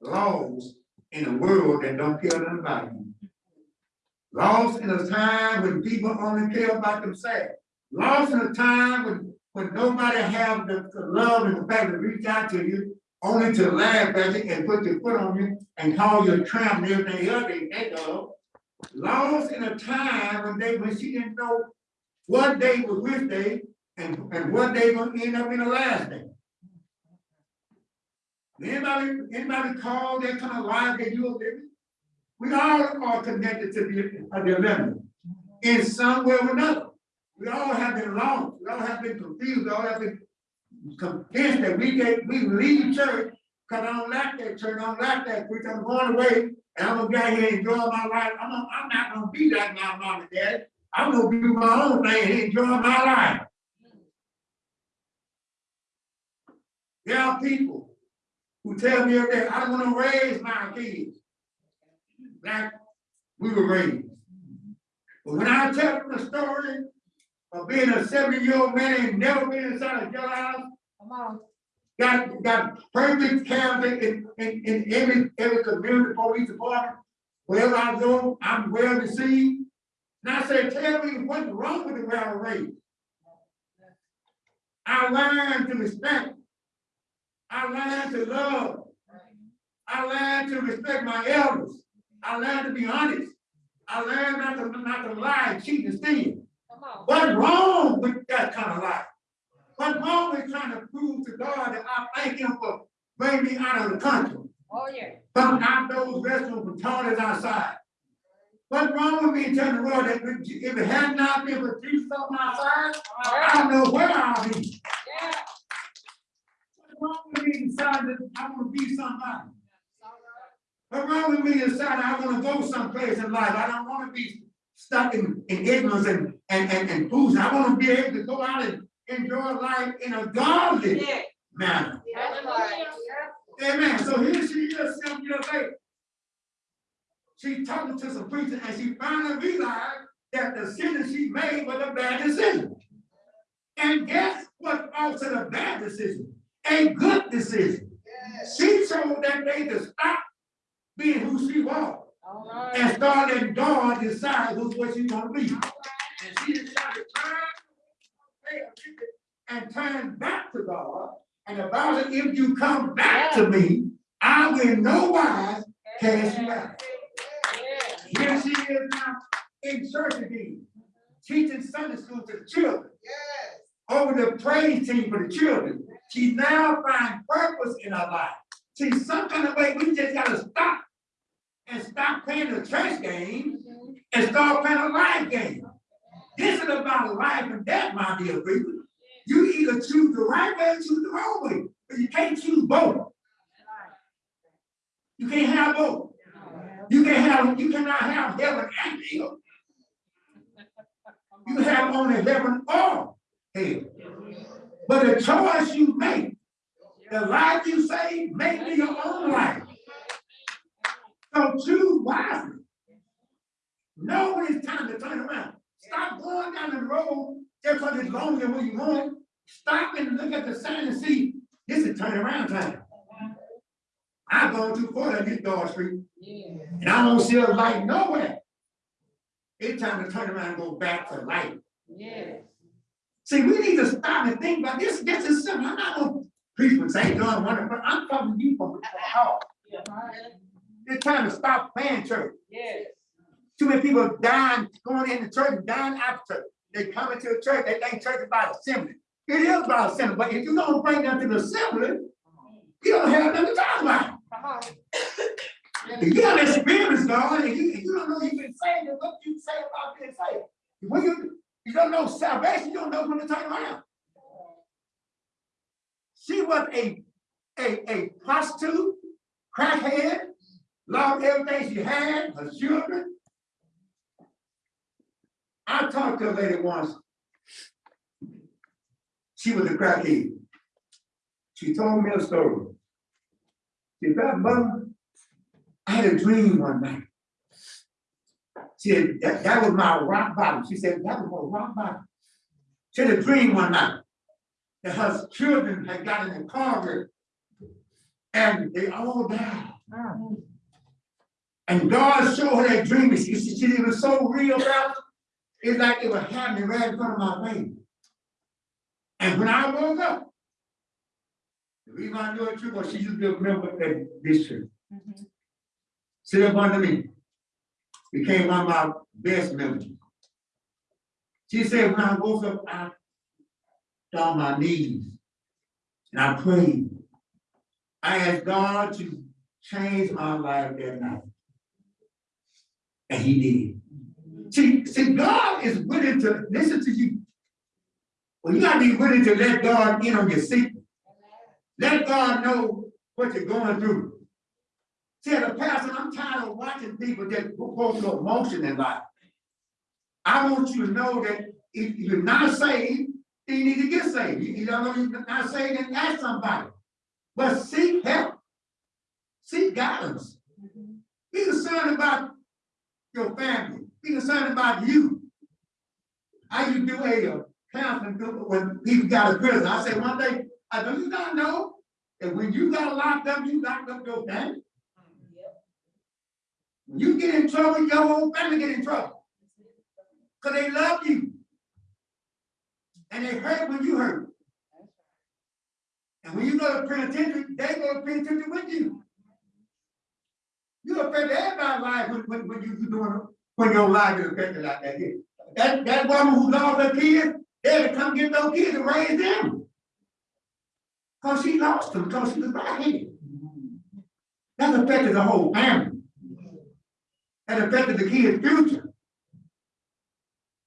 laws in a world that don't care nothing about you. Lost in a time when people only care about themselves. Lost in a time when, when nobody have the, the love and the fact to reach out to you, only to laugh at you and put their foot on you and call you a tramp and everything else they think of. Lost in a time when they, when she didn't know what day was which day and, and what day gonna end up in the last day. Anybody, anybody call that kind of life that you're living? We all are connected to the, uh, dilemma in some way or another. We all have been lost, we all have been confused, we all have been convinced that we get, we leave church because I don't like that church, I don't like that preacher, I'm going away and I'm gonna get here and enjoy my life. I'm, not- I'm not gonna be like my mom and dad. I'm gonna do my own thing and enjoy my life. There are people who tell me every day, I don't wanna raise my kids like we were raised. But when I tell them the story of being a seventy-year-old man and never been inside a jailhouse, Come on. got, got perfect character in, in, in every, every community police department. Wherever I go, I'm well received. And I say, tell me what's wrong with the way I was raised. I learned to respect. I learned to love. I learned to respect my elders. I learned to be honest. I learned not to, not to lie, cheat, and steal. What's wrong with that kind of life? What's wrong with trying to prove to God that I thank him for bringing me out of the country? Oh, yeah. From out those restaurants, from toilets outside. What's wrong with me telling the world that if it had not been for Jesus on my side, I don't know where I'll be. Yeah. What's wrong with me deciding that I want to be somebody? Wrong with me deciding I want to go someplace in life? I don't want to be stuck in, in ignorance and, and, and, and fools. I want to be able to go out and enjoy life in a godly Yeah. manner. Right. Amen. So here she is, seven years later. She talking to some preachers and she finally realized that the decision she made was a bad decision. And guess what also the bad decision? A good decision. She told that day to stop being who she was right. and start letting God decide who's what she's gonna be. And she decided to attention and turn back to God. And the Bible said, if you come back to me, I will no wise cast you out. Yeah. Here she is now in church again, teaching Sunday school to the children. Over the praise team for the children. She now finds purpose in her life. See, some kind of way, we just gotta stop and stop playing the church game and start playing a life game. This is about life and death, my dear people. You either choose the right way or choose the wrong way, but you can't choose both. You can't have both. You can have, you cannot have heaven and hell. You have only heaven or hell. But the choice you make, the life you save, may be your own life. So choose wisely. Know when it's time to turn around. Stop going down the road just because it's longer where you want. Stop and look at the sign and see, this is turn around time. I've gone too far down this dark street Yeah. and I don't see a light nowhere. It's time to turn around and go back to light. Yes. See, we need to stop and think about this. This is simple. I'm not gonna preach with St. John but I'm talking to you from the heart. It's time to stop playing church. Yes. Too many people dying, going into church and dying out of church. They come into the church, they think church is about assembly. It is about assembly, but if you don't bring them to the assembly, you don't have nothing to talk about. On. If you have experience, God, and you, and you don't know you've been saved, then what you say about being saved? When you don't know salvation, you don't know when to turn around. She was a, a, a prostitute, crackhead, lost everything she had, her children. I talked to a lady once. She was a crackhead. She told me a story. She said, mother, I had a dream one night. She said, that, that was my rock bottom. She said, that was my rock bottom. She had a dream one night that her children had gotten in a car wreck and they all died. And God showed her that dream, she, she, she- it was so real about it. It's like it was happening right in front of my face. And when I woke up, the reason I knew it true, was she used to remember that this tree. Mm-hmm. Sit up under me. Became one of my best memories. She said, when I woke up, I got on my knees and I prayed. I asked God to change my life that night. And he did. See, see, God is willing to listen to you. Well, you gotta be willing to let God in on your secret. Let God know what you're going through. As a pastor, I'm tired of watching people that go through emotion in life. I want you to know that if you're not saved, then you need to get saved. You, don't know you're not saved, then ask somebody. But seek help. Seek guidance. Be concerned about your family. Be concerned about you. I used to do a uh, counseling group when people got a prison. I said one day, I do you not know that when you got locked up, you locked up your family? When you get in trouble, your whole family get in trouble. Cause they love you. And they hurt when you hurt. And when you go to penitentiary, they go to penitentiary with you. You're affected everybody's life when, when, when you, you doing, when your life is affected like that. here. That, that woman who lost her kids, they had to come get those kids and raise them. Cause she lost them, cause she was right That affected the whole family. That affected the kids' future.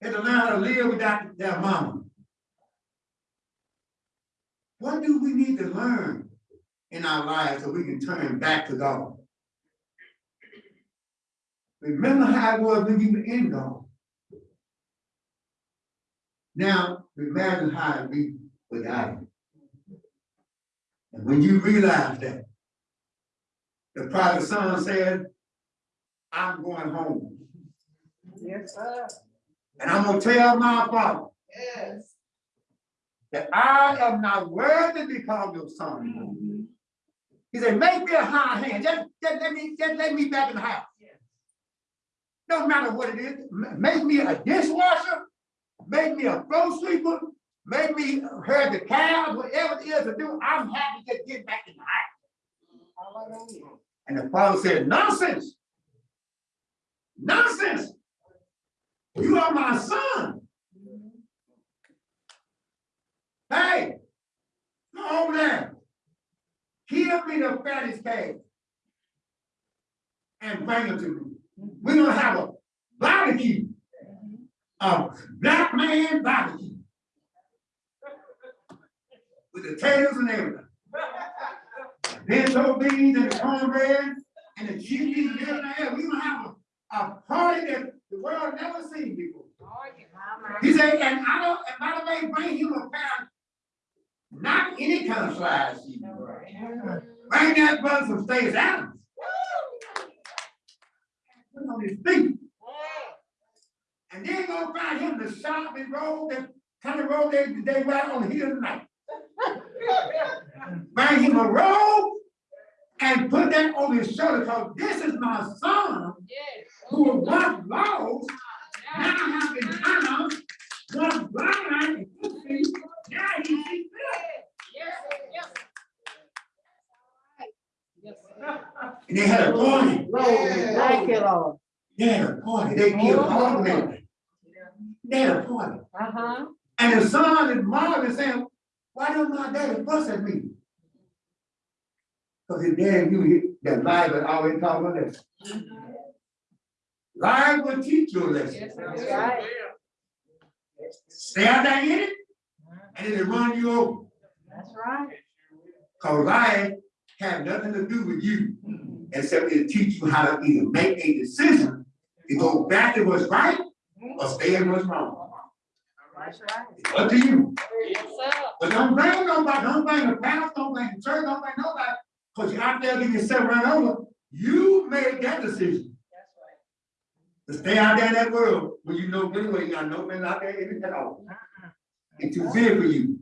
Had to learn to live without their mama. What do we need to learn in our lives so we can turn back to God? Remember how it was when you were in God. Now, imagine how it be without Him. And when you realize that, the prodigal son said, I'm going home. Yes, sir. And I'm gonna tell my father Yes. that I am not worthy to be called your son. He said, make me a high hand, just, just let me, just let me back in the house. Don't matter what it is, make me a dishwasher, make me a floor sweeper, make me herd the cows, whatever it is to do, I'm happy to get back in the house. And the father said, nonsense. Nonsense. You are my son. Hey, go over there. Kill me the fattest calf. And bring it to me. We're gonna have a barbecue. A black man barbecue. With the taters and everything. Pinto beans and the cornbread and the chickpeas and everything else. We're gonna have a, a party that the world never seen before. He said, and I don't, and by the way, bring him a pound, not any kind of slice. Bring that brother some Stacy Adams. Put on his feet. And then go find him the shopping road, that kind of road they, they ride on the hill tonight. Bring him a robe and put that on his shoulder, cause this is my son who was once lost, now have been found, was blind and could see, now he sees Yes, And they had a party. Thank you, Lord. They had a party. They killed all the men. They had a party. Uh-huh. And the son and mom is saying, why don't my daddy fuss at me? Because his dad knew he- that life would always taught him a lesson. Life will teach you a lesson. That's right. Stay out there in it, and it'll run you over. That's right. Cause life have nothing to do with you, except it'll teach you how to either make a decision to go back to what's right or stay in what's wrong. That's right. It's up to you. Yes, sir. But don't blame nobody, don't blame the pastor, don't blame the church, don't blame nobody, cause you're out there getting yourself run over. You made that decision to stay out there in that world when you know good well you got no man out there in it at all. Uh-uh. It's too big for you.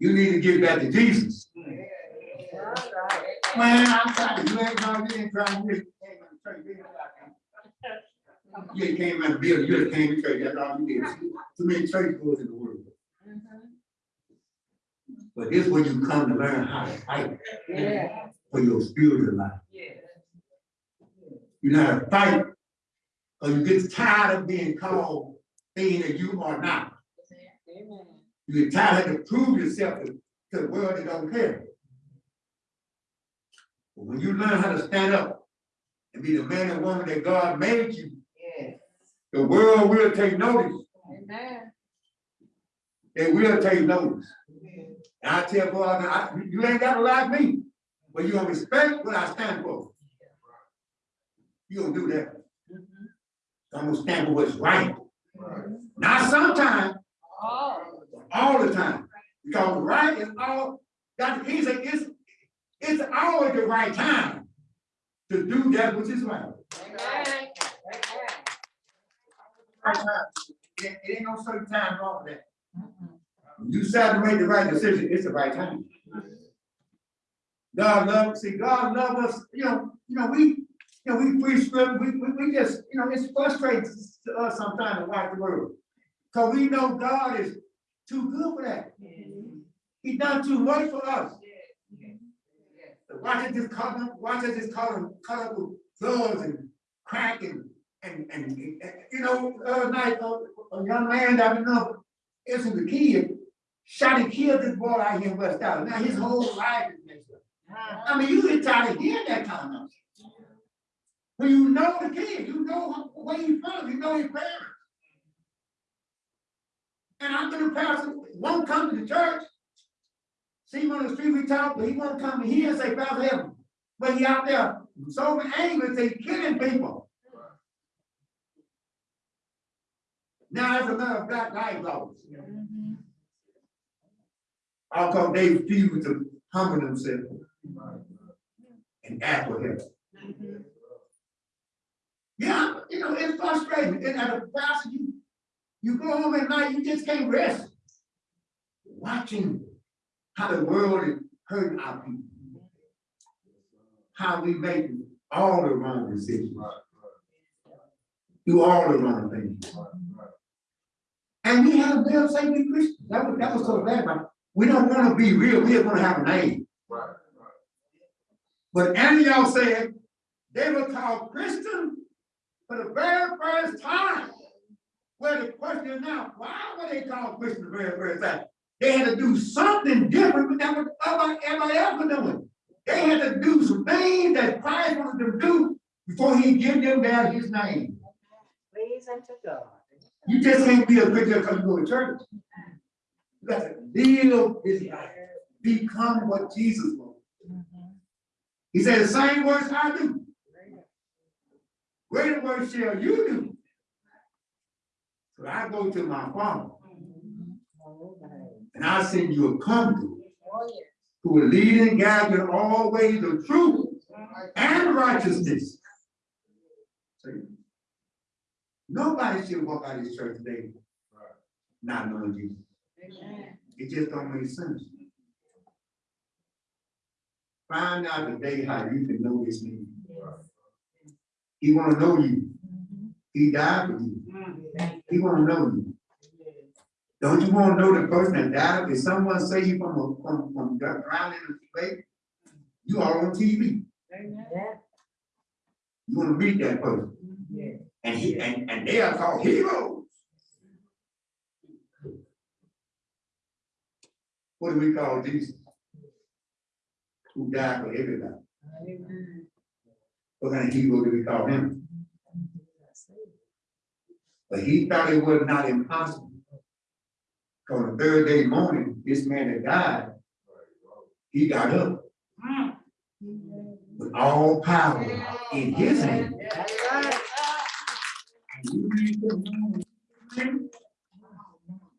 You need to get back to Jesus. That's right. Man, I'm trying to, you ain't you trying, you ain't gonna tell you, you ain't came out of the building, you just came to church, that's all you did. Too many church goers in the world. But this is where you come to learn how to fight Yeah. for your spiritual life. Yeah. You know how to fight, or you get tired of being called things that you are not. Amen. You get tired of to prove yourself to, to the world that don't care. But when you learn how to stand up and be the man and woman that God made you, Yes. the world will take notice. Amen. They will take notice. And I tell boy, I, you ain't gotta like me, but you gonna respect what I stand for. You gonna do that. Mm-hmm. I'm gonna stand for what's right. Not sometimes, Oh. all the time. Because right is all, that he said, it's, it's always the right time to do that which is right. Amen. Right time. It, it ain't no certain time wrong with that. When you decide to make the right decision, it's the right time. God love, see, God love us, you know, you know, we, you know, we preach script, we, we, we just, you know, it's frustrating to us sometimes to watch the world. Cause we know God is too good for that. He done too much for us. Watch it just up, watch it just up, cut up with drugs and crack and, and, and, and, you know, other night, a, a young man that I know, isn't a kid, shot and killed this boy out here in West Dallas. Now his whole life is messed up. Uh-huh. I mean, you get tired of hearing that kind of nonsense. When you know the kid, you know where he's from, you know his parents. And I'm gonna pass, won't come to the church. See him on the street, we talk, but he won't come here and say, Pastor Evan. But he out there so angry, say killing people. Now that's another black life laws. How come they refuse to humble themselves and ask for help? Yeah, you know, it's frustrating. And as a pastor, you, you go home at night, you just can't rest. Watching how the world is hurting our people. How we make all the wrong decisions. Do all the wrong things. And we have them say we Christians. That was, that was so bad, we don't want to be real. We are going to have a name. But Antioch said they were called Christian for the very first time. Well, the question is now, why were they called Christian the very first time? They had to do something different than what other- everybody else was doing. They had to do some things that Christ wanted them to do before he give them down his name. Please unto God. You just can't be a Christian because you go to church. You got to live his life, become what Jesus was. He said, the same words I do, greater works shall you do. So I go to my father and I send you a yeah. who will lead and guide in all ways of truth and righteousness. Nobody should walk out of this church today not knowing Jesus. It just don't make sense. Find out today how you can know this man. He wanna know you. He died for you. He wanna know you. Don't you wanna know the person that died? If someone say you from a, from, from drowning in the lake, you are on TV. You wanna meet that person. And he, and, and they are called heroes. What do we call Jesus? Who died for everybody. What kind of hero do we call him? But he thought it was not impossible. Cause the third day morning, this man that died, he got up with all power in his hand.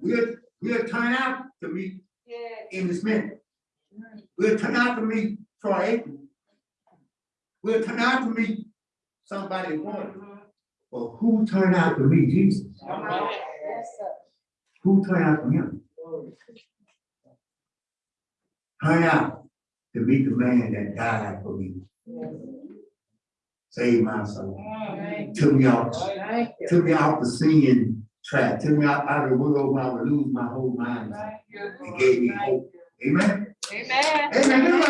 We'll, we'll turn out to meet in this minute. We'll turn out to meet Troy Aikman. We'll turn out to meet somebody important. But who turned out to meet Jesus? Who turned out to him? Turn out to meet the man that died for me, saved my soul, took me off, took me off the sin tried to me out, of the I would lose my whole mind. Right. It gave me hope. Amen. Amen. Amen.